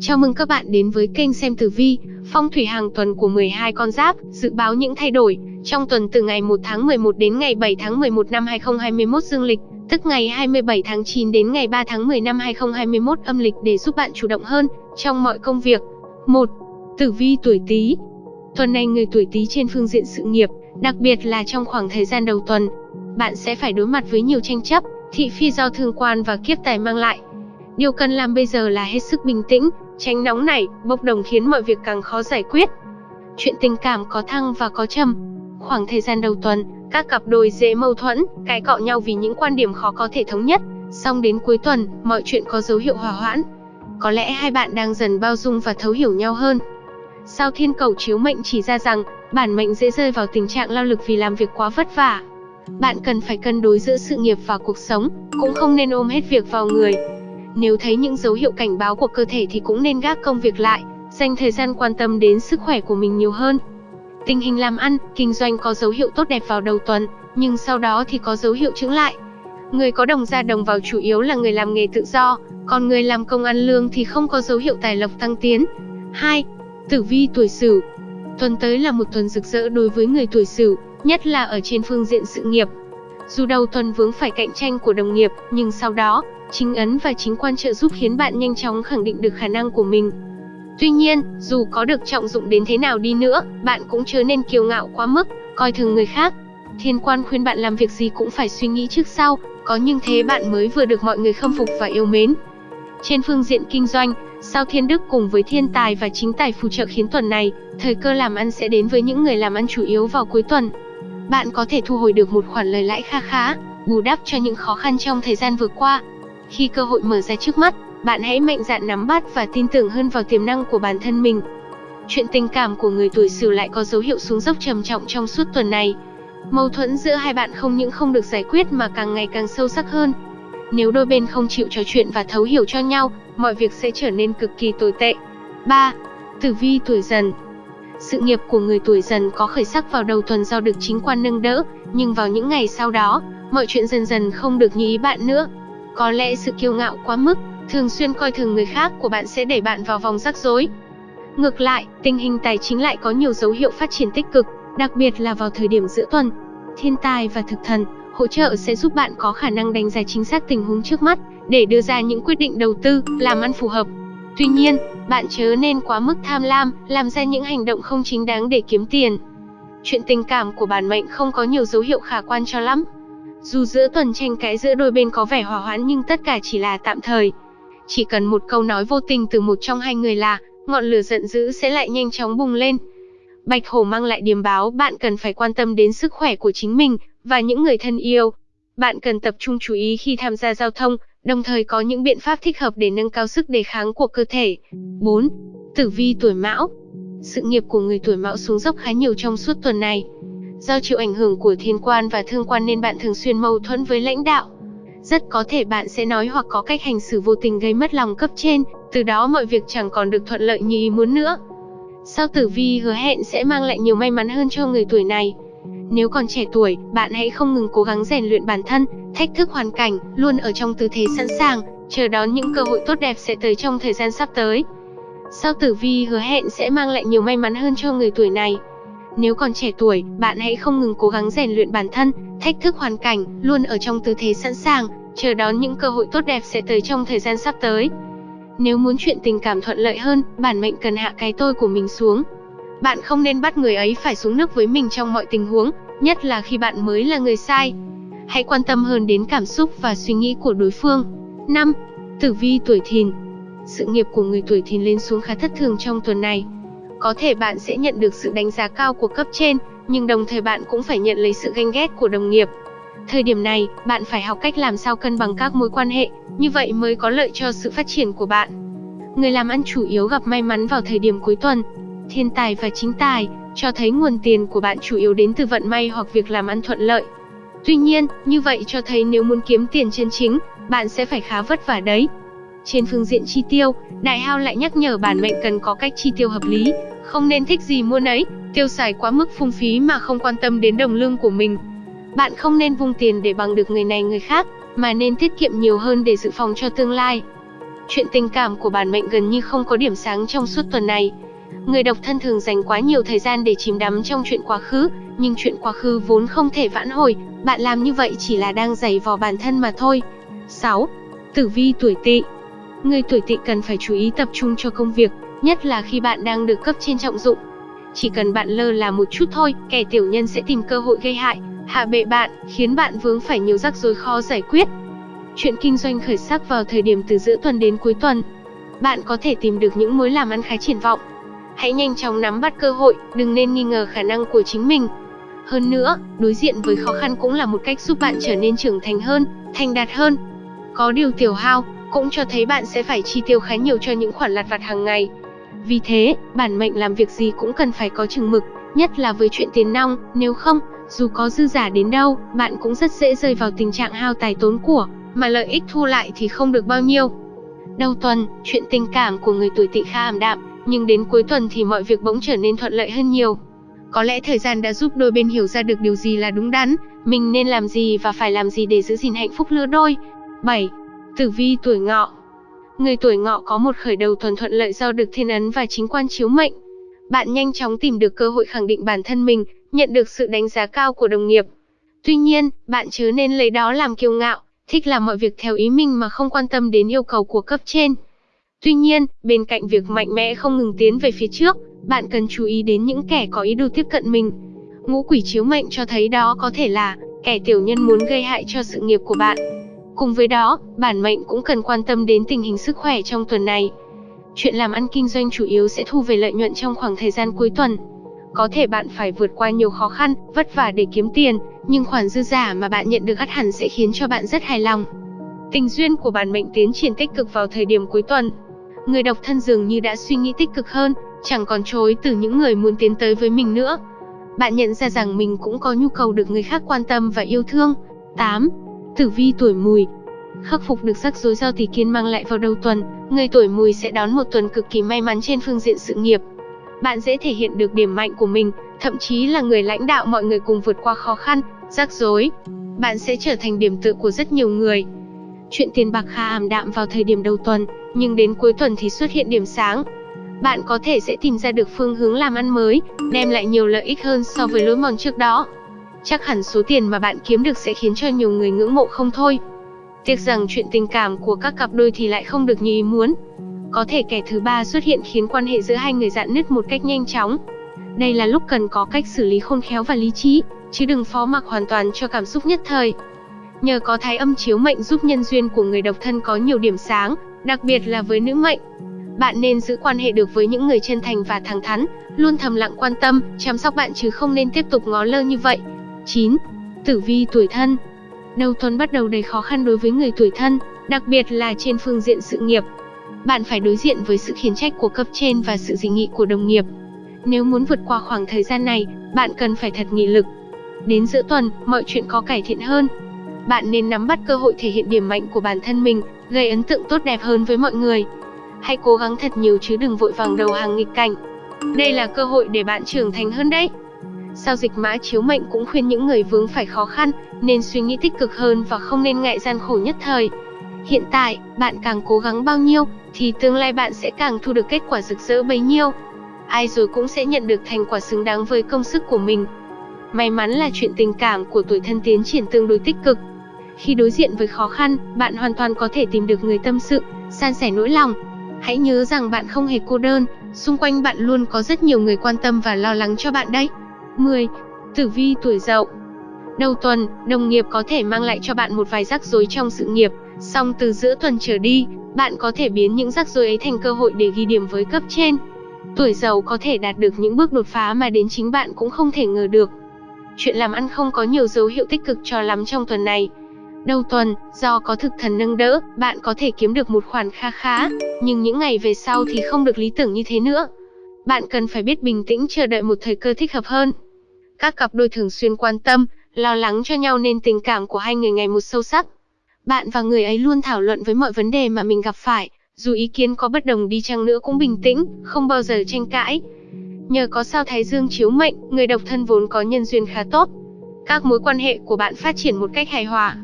Chào mừng các bạn đến với kênh xem tử vi, phong thủy hàng tuần của 12 con giáp, dự báo những thay đổi trong tuần từ ngày 1 tháng 11 đến ngày 7 tháng 11 năm 2021 dương lịch, tức ngày 27 tháng 9 đến ngày 3 tháng 10 năm 2021 âm lịch để giúp bạn chủ động hơn trong mọi công việc. 1. Tử vi tuổi Tý. Tuần này người tuổi Tý trên phương diện sự nghiệp, đặc biệt là trong khoảng thời gian đầu tuần, bạn sẽ phải đối mặt với nhiều tranh chấp, thị phi do thương quan và kiếp tài mang lại. Điều cần làm bây giờ là hết sức bình tĩnh, tránh nóng nảy, bốc đồng khiến mọi việc càng khó giải quyết. Chuyện tình cảm có thăng và có trầm. Khoảng thời gian đầu tuần, các cặp đôi dễ mâu thuẫn, cãi cọ nhau vì những quan điểm khó có thể thống nhất. Xong đến cuối tuần, mọi chuyện có dấu hiệu hòa hoãn. Có lẽ hai bạn đang dần bao dung và thấu hiểu nhau hơn. Sao thiên cầu chiếu mệnh chỉ ra rằng, bản mệnh dễ rơi vào tình trạng lao lực vì làm việc quá vất vả. Bạn cần phải cân đối giữa sự nghiệp và cuộc sống, cũng không nên ôm hết việc vào người. Nếu thấy những dấu hiệu cảnh báo của cơ thể thì cũng nên gác công việc lại, dành thời gian quan tâm đến sức khỏe của mình nhiều hơn. Tình hình làm ăn, kinh doanh có dấu hiệu tốt đẹp vào đầu tuần, nhưng sau đó thì có dấu hiệu chững lại. Người có đồng ra đồng vào chủ yếu là người làm nghề tự do, còn người làm công ăn lương thì không có dấu hiệu tài lộc tăng tiến. 2. Tử vi tuổi Sửu. Tuần tới là một tuần rực rỡ đối với người tuổi Sửu, nhất là ở trên phương diện sự nghiệp. Dù đầu tuần vướng phải cạnh tranh của đồng nghiệp, nhưng sau đó, chính ấn và chính quan trợ giúp khiến bạn nhanh chóng khẳng định được khả năng của mình. Tuy nhiên, dù có được trọng dụng đến thế nào đi nữa, bạn cũng chớ nên kiêu ngạo quá mức, coi thường người khác. Thiên quan khuyên bạn làm việc gì cũng phải suy nghĩ trước sau, có như thế bạn mới vừa được mọi người khâm phục và yêu mến. Trên phương diện kinh doanh, sao thiên đức cùng với thiên tài và chính tài phù trợ khiến tuần này, thời cơ làm ăn sẽ đến với những người làm ăn chủ yếu vào cuối tuần. Bạn có thể thu hồi được một khoản lời lãi kha khá, bù đắp cho những khó khăn trong thời gian vừa qua. Khi cơ hội mở ra trước mắt, bạn hãy mạnh dạn nắm bắt và tin tưởng hơn vào tiềm năng của bản thân mình. Chuyện tình cảm của người tuổi Sửu lại có dấu hiệu xuống dốc trầm trọng trong suốt tuần này. Mâu thuẫn giữa hai bạn không những không được giải quyết mà càng ngày càng sâu sắc hơn. Nếu đôi bên không chịu trò chuyện và thấu hiểu cho nhau, mọi việc sẽ trở nên cực kỳ tồi tệ. 3. Tử vi tuổi dần sự nghiệp của người tuổi dần có khởi sắc vào đầu tuần do được chính quan nâng đỡ, nhưng vào những ngày sau đó, mọi chuyện dần dần không được như ý bạn nữa. Có lẽ sự kiêu ngạo quá mức, thường xuyên coi thường người khác của bạn sẽ đẩy bạn vào vòng rắc rối. Ngược lại, tình hình tài chính lại có nhiều dấu hiệu phát triển tích cực, đặc biệt là vào thời điểm giữa tuần. Thiên tài và thực thần hỗ trợ sẽ giúp bạn có khả năng đánh giá chính xác tình huống trước mắt để đưa ra những quyết định đầu tư, làm ăn phù hợp. Tuy nhiên, bạn chớ nên quá mức tham lam, làm ra những hành động không chính đáng để kiếm tiền. Chuyện tình cảm của bản mệnh không có nhiều dấu hiệu khả quan cho lắm. Dù giữa tuần tranh cãi giữa đôi bên có vẻ hòa hoãn nhưng tất cả chỉ là tạm thời. Chỉ cần một câu nói vô tình từ một trong hai người là, ngọn lửa giận dữ sẽ lại nhanh chóng bùng lên. Bạch hổ mang lại điềm báo bạn cần phải quan tâm đến sức khỏe của chính mình và những người thân yêu. Bạn cần tập trung chú ý khi tham gia giao thông, đồng thời có những biện pháp thích hợp để nâng cao sức đề kháng của cơ thể. 4. Tử vi tuổi Mão Sự nghiệp của người tuổi Mão xuống dốc khá nhiều trong suốt tuần này. Do chịu ảnh hưởng của thiên quan và thương quan nên bạn thường xuyên mâu thuẫn với lãnh đạo. Rất có thể bạn sẽ nói hoặc có cách hành xử vô tình gây mất lòng cấp trên, từ đó mọi việc chẳng còn được thuận lợi như ý muốn nữa. Sao tử vi hứa hẹn sẽ mang lại nhiều may mắn hơn cho người tuổi này. Nếu còn trẻ tuổi, bạn hãy không ngừng cố gắng rèn luyện bản thân, thách thức hoàn cảnh, luôn ở trong tư thế sẵn sàng, chờ đón những cơ hội tốt đẹp sẽ tới trong thời gian sắp tới. Sao tử vi hứa hẹn sẽ mang lại nhiều may mắn hơn cho người tuổi này. Nếu còn trẻ tuổi, bạn hãy không ngừng cố gắng rèn luyện bản thân, thách thức hoàn cảnh, luôn ở trong tư thế sẵn sàng, chờ đón những cơ hội tốt đẹp sẽ tới trong thời gian sắp tới. Nếu muốn chuyện tình cảm thuận lợi hơn, bản mệnh cần hạ cái tôi của mình xuống. Bạn không nên bắt người ấy phải xuống nước với mình trong mọi tình huống, nhất là khi bạn mới là người sai. Hãy quan tâm hơn đến cảm xúc và suy nghĩ của đối phương. 5. Tử vi tuổi thìn Sự nghiệp của người tuổi thìn lên xuống khá thất thường trong tuần này. Có thể bạn sẽ nhận được sự đánh giá cao của cấp trên, nhưng đồng thời bạn cũng phải nhận lấy sự ganh ghét của đồng nghiệp. Thời điểm này, bạn phải học cách làm sao cân bằng các mối quan hệ, như vậy mới có lợi cho sự phát triển của bạn. Người làm ăn chủ yếu gặp may mắn vào thời điểm cuối tuần. Thiên tài và chính tài, cho thấy nguồn tiền của bạn chủ yếu đến từ vận may hoặc việc làm ăn thuận lợi. Tuy nhiên, như vậy cho thấy nếu muốn kiếm tiền chân chính, bạn sẽ phải khá vất vả đấy. Trên phương diện chi tiêu, Đại Hao lại nhắc nhở bản mệnh cần có cách chi tiêu hợp lý, không nên thích gì mua nấy, tiêu xài quá mức phung phí mà không quan tâm đến đồng lương của mình. Bạn không nên vung tiền để bằng được người này người khác, mà nên tiết kiệm nhiều hơn để dự phòng cho tương lai. Chuyện tình cảm của bản mệnh gần như không có điểm sáng trong suốt tuần này. Người độc thân thường dành quá nhiều thời gian để chìm đắm trong chuyện quá khứ, nhưng chuyện quá khứ vốn không thể vãn hồi, bạn làm như vậy chỉ là đang giày vò bản thân mà thôi. 6. Tử vi tuổi Tỵ. Người tuổi Tỵ cần phải chú ý tập trung cho công việc, nhất là khi bạn đang được cấp trên trọng dụng. Chỉ cần bạn lơ là một chút thôi, kẻ tiểu nhân sẽ tìm cơ hội gây hại, hạ bệ bạn, khiến bạn vướng phải nhiều rắc rối khó giải quyết. Chuyện kinh doanh khởi sắc vào thời điểm từ giữa tuần đến cuối tuần. Bạn có thể tìm được những mối làm ăn khá triển vọng. Hãy nhanh chóng nắm bắt cơ hội, đừng nên nghi ngờ khả năng của chính mình. Hơn nữa, đối diện với khó khăn cũng là một cách giúp bạn trở nên trưởng thành hơn, thành đạt hơn. Có điều tiểu hao, cũng cho thấy bạn sẽ phải chi tiêu khá nhiều cho những khoản lặt vặt hàng ngày. Vì thế, bản mệnh làm việc gì cũng cần phải có chừng mực, nhất là với chuyện tiền nong, nếu không, dù có dư giả đến đâu, bạn cũng rất dễ rơi vào tình trạng hao tài tốn của, mà lợi ích thu lại thì không được bao nhiêu. Đầu tuần, chuyện tình cảm của người tuổi tỵ khá ảm đạm, nhưng đến cuối tuần thì mọi việc bỗng trở nên thuận lợi hơn nhiều. Có lẽ thời gian đã giúp đôi bên hiểu ra được điều gì là đúng đắn, mình nên làm gì và phải làm gì để giữ gìn hạnh phúc lứa đôi. 7. Tử vi tuổi ngọ Người tuổi ngọ có một khởi đầu thuần thuận lợi do được thiên ấn và chính quan chiếu mệnh. Bạn nhanh chóng tìm được cơ hội khẳng định bản thân mình, nhận được sự đánh giá cao của đồng nghiệp. Tuy nhiên, bạn chớ nên lấy đó làm kiêu ngạo, thích làm mọi việc theo ý mình mà không quan tâm đến yêu cầu của cấp trên. Tuy nhiên, bên cạnh việc mạnh mẽ không ngừng tiến về phía trước, bạn cần chú ý đến những kẻ có ý đồ tiếp cận mình. Ngũ quỷ chiếu mệnh cho thấy đó có thể là kẻ tiểu nhân muốn gây hại cho sự nghiệp của bạn. Cùng với đó, bản mệnh cũng cần quan tâm đến tình hình sức khỏe trong tuần này. Chuyện làm ăn kinh doanh chủ yếu sẽ thu về lợi nhuận trong khoảng thời gian cuối tuần. Có thể bạn phải vượt qua nhiều khó khăn, vất vả để kiếm tiền, nhưng khoản dư giả mà bạn nhận được ắt hẳn sẽ khiến cho bạn rất hài lòng. Tình duyên của bản mệnh tiến triển tích cực vào thời điểm cuối tuần. Người độc thân dường như đã suy nghĩ tích cực hơn, chẳng còn chối từ những người muốn tiến tới với mình nữa. Bạn nhận ra rằng mình cũng có nhu cầu được người khác quan tâm và yêu thương. 8. Tử vi tuổi mùi Khắc phục được rắc rối do tỷ kiên mang lại vào đầu tuần, người tuổi mùi sẽ đón một tuần cực kỳ may mắn trên phương diện sự nghiệp. Bạn dễ thể hiện được điểm mạnh của mình, thậm chí là người lãnh đạo mọi người cùng vượt qua khó khăn, rắc rối. Bạn sẽ trở thành điểm tựa của rất nhiều người. Chuyện tiền bạc khá ảm đạm vào thời điểm đầu tuần, nhưng đến cuối tuần thì xuất hiện điểm sáng. Bạn có thể sẽ tìm ra được phương hướng làm ăn mới, đem lại nhiều lợi ích hơn so với lối mòn trước đó. Chắc hẳn số tiền mà bạn kiếm được sẽ khiến cho nhiều người ngưỡng mộ không thôi. Tiếc rằng chuyện tình cảm của các cặp đôi thì lại không được như ý muốn. Có thể kẻ thứ ba xuất hiện khiến quan hệ giữa hai người dạn nứt một cách nhanh chóng. Đây là lúc cần có cách xử lý khôn khéo và lý trí, chứ đừng phó mặc hoàn toàn cho cảm xúc nhất thời. Nhờ có thái âm chiếu mệnh giúp nhân duyên của người độc thân có nhiều điểm sáng, đặc biệt là với nữ mệnh. Bạn nên giữ quan hệ được với những người chân thành và thẳng thắn, luôn thầm lặng quan tâm, chăm sóc bạn chứ không nên tiếp tục ngó lơ như vậy. 9. Tử vi tuổi thân Đầu tuần bắt đầu đầy khó khăn đối với người tuổi thân, đặc biệt là trên phương diện sự nghiệp. Bạn phải đối diện với sự khiển trách của cấp trên và sự dị nghị của đồng nghiệp. Nếu muốn vượt qua khoảng thời gian này, bạn cần phải thật nghị lực. Đến giữa tuần, mọi chuyện có cải thiện hơn. Bạn nên nắm bắt cơ hội thể hiện điểm mạnh của bản thân mình, gây ấn tượng tốt đẹp hơn với mọi người. Hãy cố gắng thật nhiều chứ đừng vội vàng đầu hàng nghịch cảnh. Đây là cơ hội để bạn trưởng thành hơn đấy. Sao dịch mã chiếu mệnh cũng khuyên những người vướng phải khó khăn, nên suy nghĩ tích cực hơn và không nên ngại gian khổ nhất thời. Hiện tại, bạn càng cố gắng bao nhiêu, thì tương lai bạn sẽ càng thu được kết quả rực rỡ bấy nhiêu. Ai rồi cũng sẽ nhận được thành quả xứng đáng với công sức của mình. May mắn là chuyện tình cảm của tuổi thân tiến triển tương đối tích cực. Khi đối diện với khó khăn, bạn hoàn toàn có thể tìm được người tâm sự, san sẻ nỗi lòng. Hãy nhớ rằng bạn không hề cô đơn, xung quanh bạn luôn có rất nhiều người quan tâm và lo lắng cho bạn đấy. 10. Tử vi tuổi dậu Đầu tuần, đồng nghiệp có thể mang lại cho bạn một vài rắc rối trong sự nghiệp, song từ giữa tuần trở đi, bạn có thể biến những rắc rối ấy thành cơ hội để ghi điểm với cấp trên. Tuổi dậu có thể đạt được những bước đột phá mà đến chính bạn cũng không thể ngờ được. Chuyện làm ăn không có nhiều dấu hiệu tích cực cho lắm trong tuần này. Đầu tuần, do có thực thần nâng đỡ, bạn có thể kiếm được một khoản kha khá, nhưng những ngày về sau thì không được lý tưởng như thế nữa. Bạn cần phải biết bình tĩnh chờ đợi một thời cơ thích hợp hơn. Các cặp đôi thường xuyên quan tâm, lo lắng cho nhau nên tình cảm của hai người ngày một sâu sắc. Bạn và người ấy luôn thảo luận với mọi vấn đề mà mình gặp phải, dù ý kiến có bất đồng đi chăng nữa cũng bình tĩnh, không bao giờ tranh cãi. Nhờ có sao Thái Dương chiếu mệnh, người độc thân vốn có nhân duyên khá tốt. Các mối quan hệ của bạn phát triển một cách hài hòa.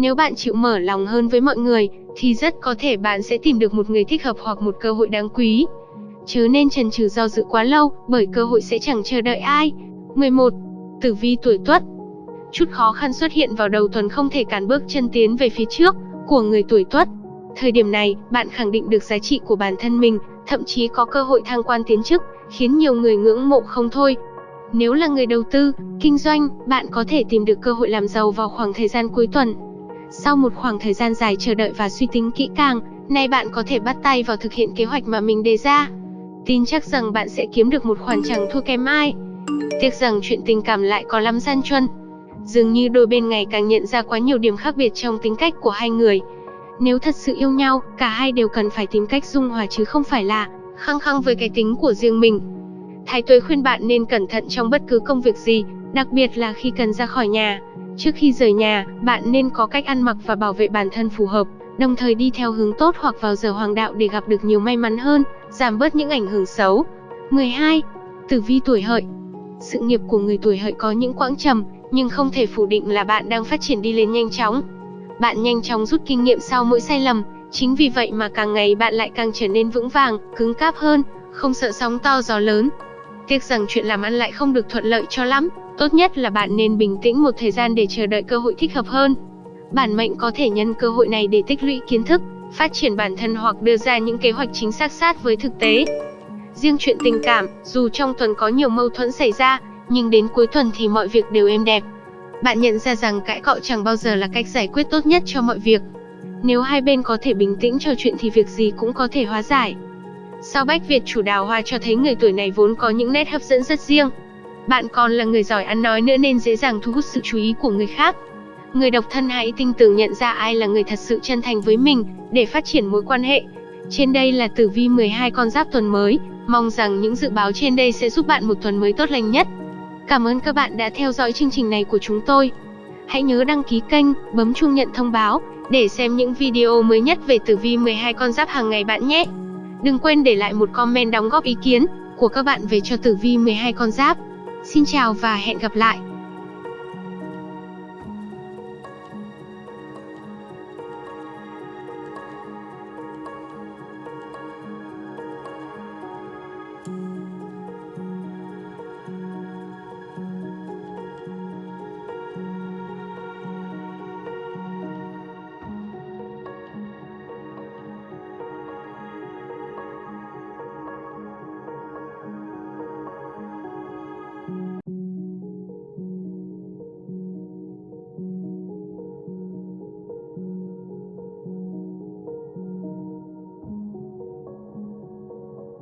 Nếu bạn chịu mở lòng hơn với mọi người, thì rất có thể bạn sẽ tìm được một người thích hợp hoặc một cơ hội đáng quý. Chớ nên chần chừ do dự quá lâu, bởi cơ hội sẽ chẳng chờ đợi ai. 11. Tử vi tuổi Tuất Chút khó khăn xuất hiện vào đầu tuần không thể cản bước chân tiến về phía trước của người tuổi Tuất. Thời điểm này, bạn khẳng định được giá trị của bản thân mình, thậm chí có cơ hội thăng quan tiến chức, khiến nhiều người ngưỡng mộ không thôi. Nếu là người đầu tư, kinh doanh, bạn có thể tìm được cơ hội làm giàu vào khoảng thời gian cuối tuần. Sau một khoảng thời gian dài chờ đợi và suy tính kỹ càng, nay bạn có thể bắt tay vào thực hiện kế hoạch mà mình đề ra. Tin chắc rằng bạn sẽ kiếm được một khoản chẳng thua kém ai. Tiếc rằng chuyện tình cảm lại có lắm gian truân. Dường như đôi bên ngày càng nhận ra quá nhiều điểm khác biệt trong tính cách của hai người. Nếu thật sự yêu nhau, cả hai đều cần phải tìm cách dung hòa chứ không phải là khăng khăng với cái tính của riêng mình. Thái Tuế khuyên bạn nên cẩn thận trong bất cứ công việc gì, đặc biệt là khi cần ra khỏi nhà. Trước khi rời nhà, bạn nên có cách ăn mặc và bảo vệ bản thân phù hợp, đồng thời đi theo hướng tốt hoặc vào giờ hoàng đạo để gặp được nhiều may mắn hơn, giảm bớt những ảnh hưởng xấu. 12. Tử vi tuổi hợi Sự nghiệp của người tuổi hợi có những quãng trầm, nhưng không thể phủ định là bạn đang phát triển đi lên nhanh chóng. Bạn nhanh chóng rút kinh nghiệm sau mỗi sai lầm, chính vì vậy mà càng ngày bạn lại càng trở nên vững vàng, cứng cáp hơn, không sợ sóng to gió lớn. Tiếc rằng chuyện làm ăn lại không được thuận lợi cho lắm, tốt nhất là bạn nên bình tĩnh một thời gian để chờ đợi cơ hội thích hợp hơn. Bản mệnh có thể nhân cơ hội này để tích lũy kiến thức, phát triển bản thân hoặc đưa ra những kế hoạch chính xác sát với thực tế. Riêng chuyện tình cảm, dù trong tuần có nhiều mâu thuẫn xảy ra, nhưng đến cuối tuần thì mọi việc đều êm đẹp. Bạn nhận ra rằng cãi cọ chẳng bao giờ là cách giải quyết tốt nhất cho mọi việc. Nếu hai bên có thể bình tĩnh trò chuyện thì việc gì cũng có thể hóa giải. Sao Bách Việt chủ đào hoa cho thấy người tuổi này vốn có những nét hấp dẫn rất riêng. Bạn còn là người giỏi ăn nói nữa nên dễ dàng thu hút sự chú ý của người khác. Người độc thân hãy tinh tường nhận ra ai là người thật sự chân thành với mình để phát triển mối quan hệ. Trên đây là tử vi 12 con giáp tuần mới, mong rằng những dự báo trên đây sẽ giúp bạn một tuần mới tốt lành nhất. Cảm ơn các bạn đã theo dõi chương trình này của chúng tôi. Hãy nhớ đăng ký kênh, bấm chuông nhận thông báo để xem những video mới nhất về tử vi 12 con giáp hàng ngày bạn nhé. Đừng quên để lại một comment đóng góp ý kiến của các bạn về cho tử vi 12 con giáp. Xin chào và hẹn gặp lại.